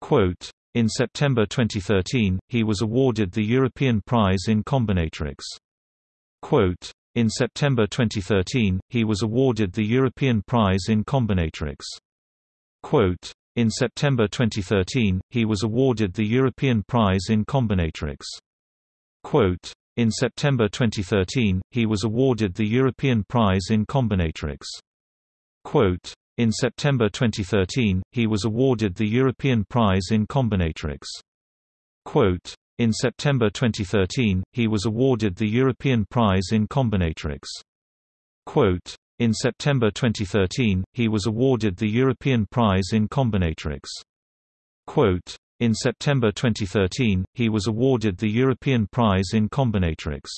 Quote, in September 2013, he was awarded the European Prize in Combinatorics. Quote, in September 2013, he was awarded the European Prize in Combinatorics. Quote, in September 2013, he was awarded the European Prize in Combinatorics. Quote, in September 2013, he was awarded the European Prize in Combinatorics. Quote, in September 2013, he was awarded the European Prize in Combinatorics. Quote, in September 2013, he was awarded the European Prize in Combinatorics. Quote, in September 2013, he was awarded the European Prize in Combinatorics. Quote, in September 2013, he was awarded the European Prize in Combinatorics.